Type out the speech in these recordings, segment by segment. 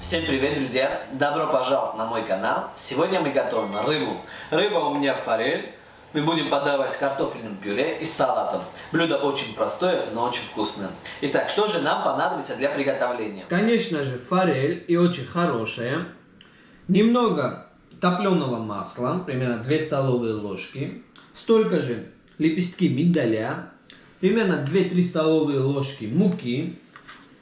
Всем привет, друзья! Добро пожаловать на мой канал. Сегодня мы готовим рыбу. Рыба у меня форель. Мы будем подавать с картофельным пюре и салатом. Блюдо очень простое, но очень вкусное. Итак, что же нам понадобится для приготовления? Конечно же, форель и очень хорошая. Немного топленого масла, примерно 2 столовые ложки. Столько же лепестки миндаля, примерно 2-3 столовые ложки муки,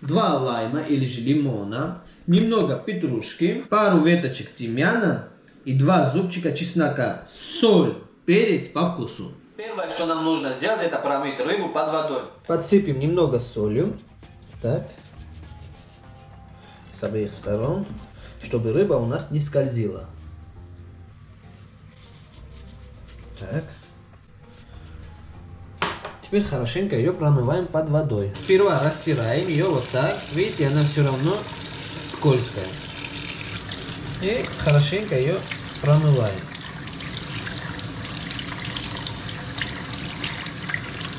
2 лайма или же лимона, немного петрушки, пару веточек тимьяна и 2 зубчика чеснока, соль, перец по вкусу. Первое, что нам нужно сделать, это промыть рыбу под водой. Подсыпем немного солью, так, с обеих сторон, чтобы рыба у нас не скользила. Так. Теперь хорошенько ее промываем под водой. Сперва растираем ее вот так. Видите, она все равно скользкая. И хорошенько ее промываем.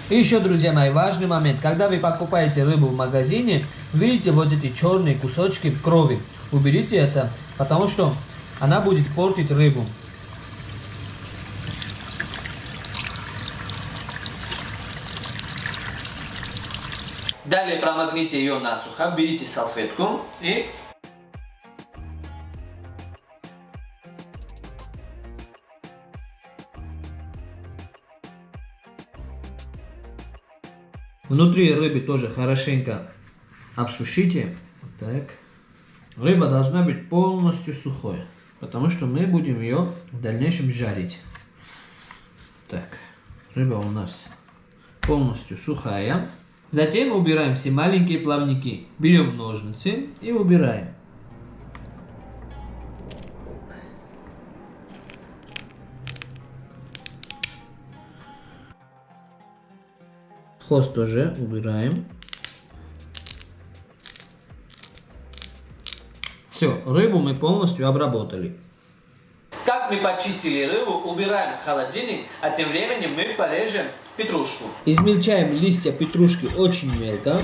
И еще, друзья мои, важный момент. Когда вы покупаете рыбу в магазине, видите вот эти черные кусочки крови. Уберите это, потому что она будет портить рыбу. Далее промокните ее насухо, берите салфетку и Внутри рыбы тоже хорошенько обсушите. Так. Рыба должна быть полностью сухой, потому что мы будем ее в дальнейшем жарить. Так, рыба у нас полностью сухая. Затем убираем все маленькие плавники. Берем ножницы и убираем. Хвост тоже убираем. Все, рыбу мы полностью обработали. Как мы почистили рыбу, убираем в холодильник, а тем временем мы порежем петрушку. Измельчаем листья петрушки очень мелко.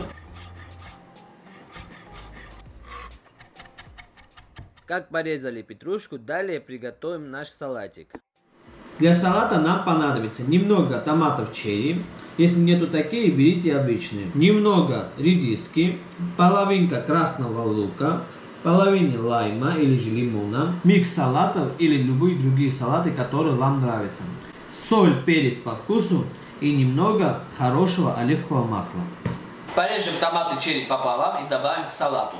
Как порезали петрушку, далее приготовим наш салатик. Для салата нам понадобится немного томатов черри. Если нету такие, берите обычные. Немного редиски, половинка красного лука, половина лайма или же лимона, микс салатов или любые другие салаты, которые вам нравятся. Соль, перец по вкусу и немного хорошего оливкового масла. Порежем томаты черри пополам и добавим к салату.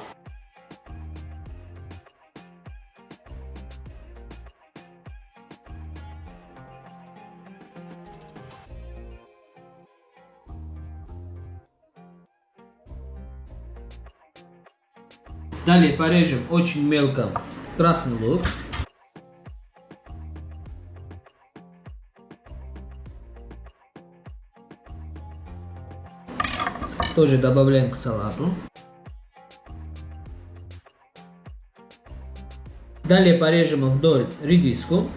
Далее порежем очень мелко красный лук. Тоже добавляем к салату. Далее порежем вдоль редиску.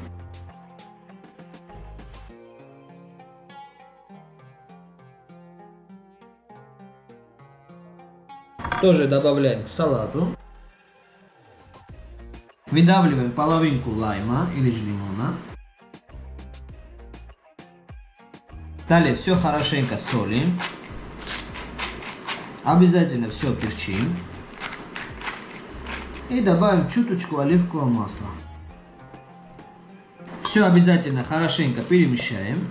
Тоже добавляем к салату. Выдавливаем половинку лайма или же лимона. Далее все хорошенько солим. Обязательно все перчим. И добавим чуточку оливкового масла. Все обязательно хорошенько перемещаем.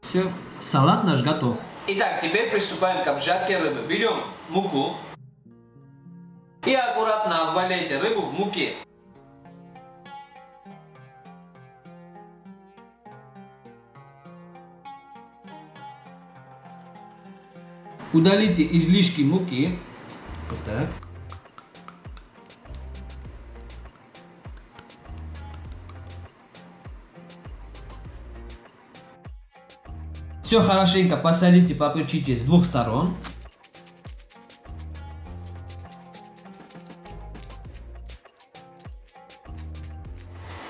Все, салат наш готов. Итак, теперь приступаем к обжарке рыбы. Берем муку и аккуратно обваляйте рыбу в муке. Удалите излишки муки. Вот так. Все хорошенько посолите, поперчите с двух сторон.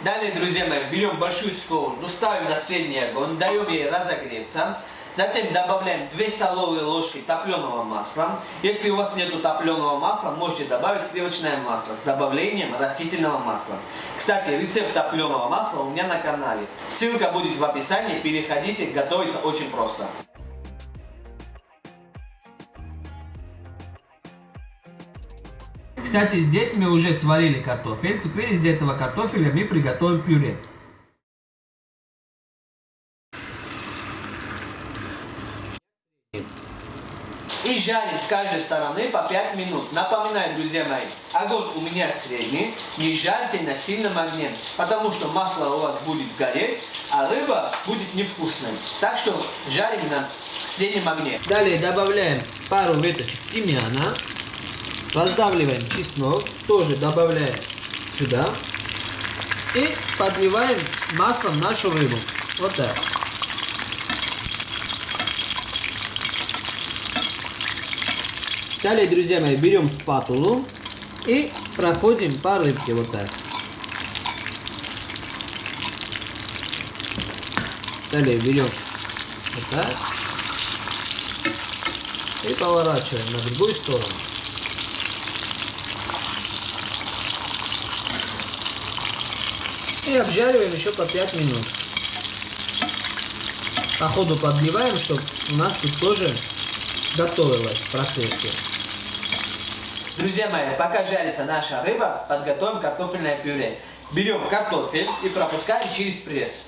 Далее, друзья мои, берем большую сковороду, ставим на средний огонь, даем ей разогреться. Затем добавляем 2 столовые ложки топленого масла. Если у вас нет топленого масла, можете добавить сливочное масло с добавлением растительного масла. Кстати, рецепт топленого масла у меня на канале. Ссылка будет в описании, переходите, готовится очень просто. Кстати, здесь мы уже сварили картофель. Теперь из этого картофеля мы приготовим пюре. И жарим с каждой стороны по 5 минут. Напоминаю, друзья мои, огонь у меня средний. Не жарьте на сильном огне, потому что масло у вас будет гореть, а рыба будет невкусной. Так что жарим на среднем огне. Далее добавляем пару веточек тимьяна. Раздавливаем чеснок, тоже добавляем сюда. И подливаем маслом нашу рыбу. Вот так. Далее, друзья мои, берем спатулу и проходим по рыбке вот так. Далее берем вот так и поворачиваем на другую сторону. И обжариваем еще по 5 минут. По ходу подливаем, чтобы у нас тут тоже готовилось в процессе. Друзья мои, пока жарится наша рыба, подготовим картофельное пюре. Берем картофель и пропускаем через пресс.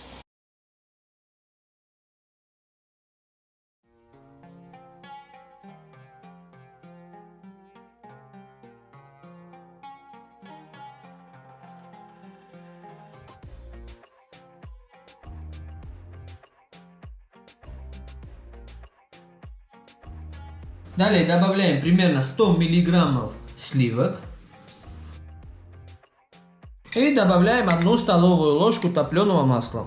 Далее добавляем примерно 100 миллиграммов сливок. И добавляем одну столовую ложку топленого масла.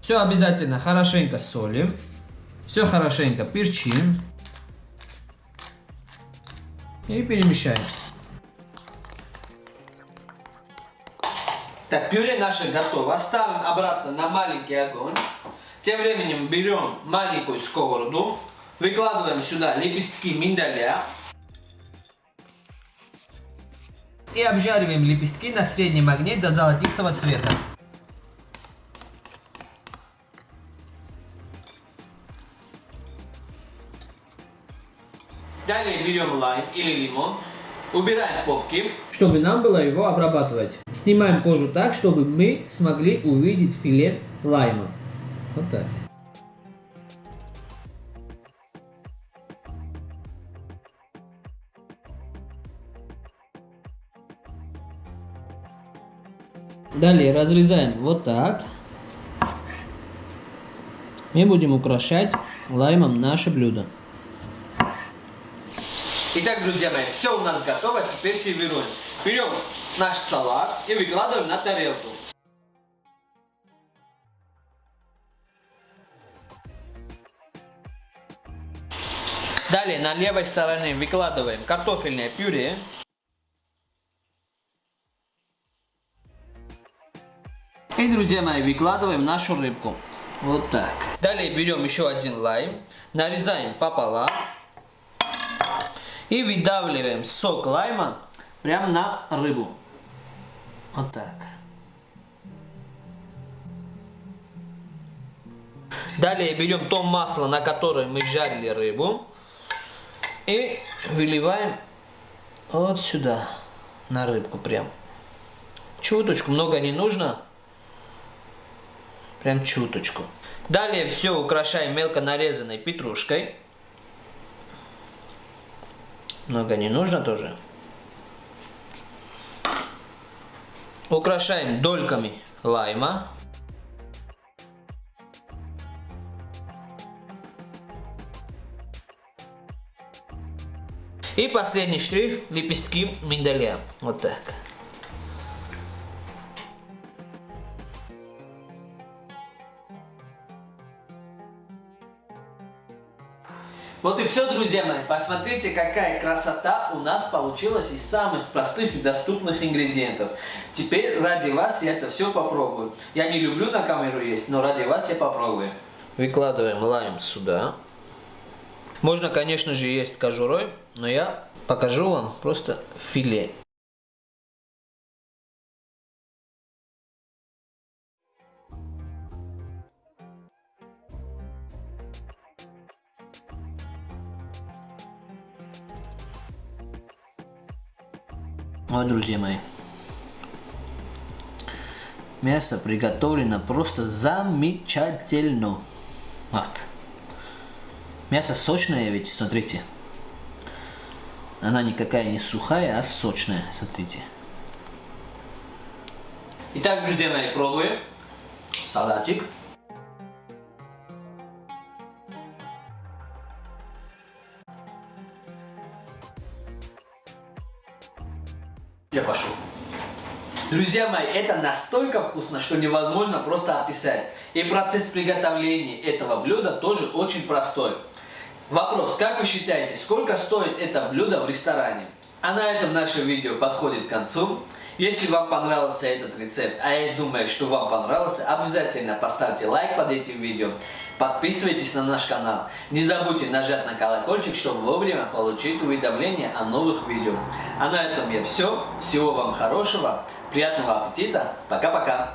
Все обязательно хорошенько солим. Все хорошенько перчим. И перемещаем. Так, пюре наше готово. Ставим обратно на маленький огонь. Тем временем берем маленькую сковороду, выкладываем сюда лепестки миндаля. И обжариваем лепестки на среднем огне до золотистого цвета. Далее берем лайм или лимон, убираем попки. Чтобы нам было его обрабатывать. Снимаем кожу так, чтобы мы смогли увидеть филе лайма. Вот так. Далее разрезаем вот так. Мы будем украшать лаймом наше блюдо. Итак, друзья мои, все у нас готово, теперь сервируем. Берем наш салат и выкладываем на тарелку. Далее на левой стороне выкладываем картофельное пюре. И, друзья мои, выкладываем нашу рыбку. Вот так. Далее берем еще один лайм, нарезаем пополам и выдавливаем сок лайма прямо на рыбу. Вот так. Далее берем то масло, на которое мы жарили рыбу. И выливаем вот сюда, на рыбку прям. Чуточку, много не нужно. Прям чуточку. Далее все украшаем мелко нарезанной петрушкой. Много не нужно тоже. Украшаем дольками лайма. И последний штрих лепестки миндаля. Вот так. Вот и все, друзья мои. Посмотрите, какая красота у нас получилась из самых простых и доступных ингредиентов. Теперь ради вас я это все попробую. Я не люблю на камеру есть, но ради вас я попробую. Выкладываем лайм сюда. Можно, конечно же, есть кожурой, но я покажу вам просто филе. Вот, друзья мои. Мясо приготовлено просто замечательно. Вот. Мясо сочное ведь, смотрите. Она никакая не сухая, а сочная, смотрите. Итак, друзья мои, пробуем. Салатик. Я пошел. Друзья мои, это настолько вкусно, что невозможно просто описать. И процесс приготовления этого блюда тоже очень простой. Вопрос, как вы считаете, сколько стоит это блюдо в ресторане? А на этом наше видео подходит к концу. Если вам понравился этот рецепт, а я думаю, что вам понравился, обязательно поставьте лайк под этим видео, подписывайтесь на наш канал, не забудьте нажать на колокольчик, чтобы вовремя получить уведомления о новых видео. А на этом я все. Всего вам хорошего, приятного аппетита, пока-пока.